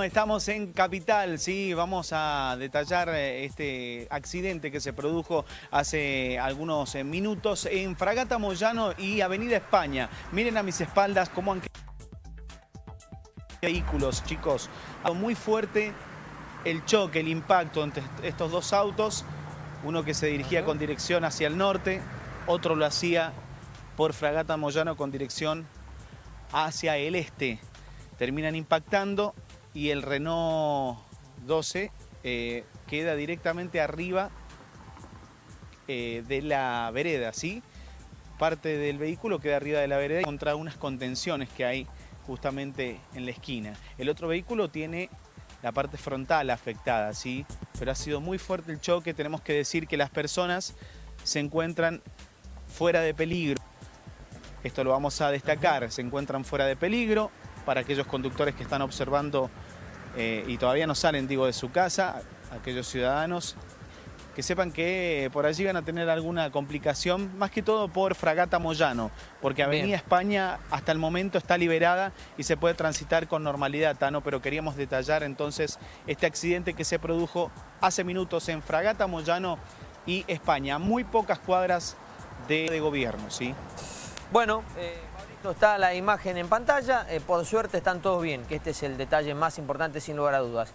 Estamos en Capital, sí, vamos a detallar eh, este accidente que se produjo hace algunos eh, minutos en Fragata Moyano y Avenida España. Miren a mis espaldas cómo han quedado vehículos, chicos. Muy fuerte el choque, el impacto entre estos dos autos. Uno que se dirigía con dirección hacia el norte, otro lo hacía por Fragata Moyano con dirección hacia el este. Terminan impactando y el Renault 12 eh, queda directamente arriba eh, de la vereda, ¿sí? Parte del vehículo queda arriba de la vereda contra unas contenciones que hay justamente en la esquina. El otro vehículo tiene la parte frontal afectada, ¿sí? Pero ha sido muy fuerte el choque, tenemos que decir que las personas se encuentran fuera de peligro. Esto lo vamos a destacar, se encuentran fuera de peligro, para aquellos conductores que están observando eh, y todavía no salen, digo, de su casa, aquellos ciudadanos que sepan que por allí van a tener alguna complicación, más que todo por Fragata Moyano, porque Avenida España hasta el momento está liberada y se puede transitar con normalidad, Tano, pero queríamos detallar entonces este accidente que se produjo hace minutos en Fragata Moyano y España, muy pocas cuadras de, gobierno, ¿sí? Bueno... Eh, está la imagen en pantalla, eh, por suerte están todos bien, que este es el detalle más importante sin lugar a dudas.